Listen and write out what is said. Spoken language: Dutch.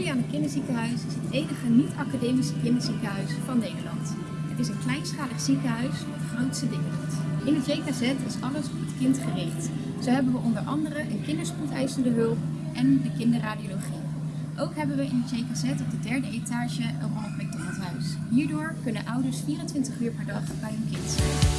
Juliane Kinderziekenhuis is het enige niet-academische kinderziekenhuis van Nederland. Het is een kleinschalig ziekenhuis met grootste dingen. In het JKZ is alles op het kind gericht. Zo hebben we onder andere een kinderspoedeisende hulp en de kinderradiologie. Ook hebben we in het JKZ op de derde etage een Ronald McDonald huis. Hierdoor kunnen ouders 24 uur per dag bij hun kind zijn.